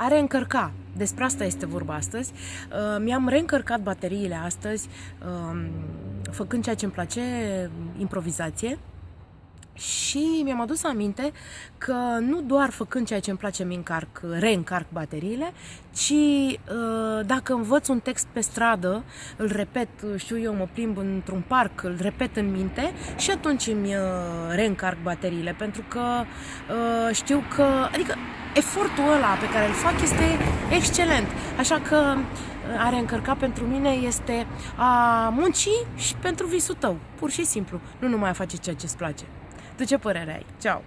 a reîncărca. Despre asta este vorba astăzi. Uh, mi-am reîncărcat bateriile astăzi, um, făcând ceea ce îmi place, improvizație. Și mi-am adus aminte că nu doar făcând ceea ce îmi place mi încarc, reîncarc bateriile, ci uh, dacă învăț un text pe stradă, îl repet, știu eu, mă plimb într-un parc, îl repet în minte și atunci îmi uh, reîncarc bateriile, pentru că uh, știu că, adică efortul ăla pe care îl fac este excelent. Așa că a reîncărca pentru mine este a munci și pentru visul tău, pur și simplu, nu numai a face ceea ce îți place. Tu ce părere ai? Ceau!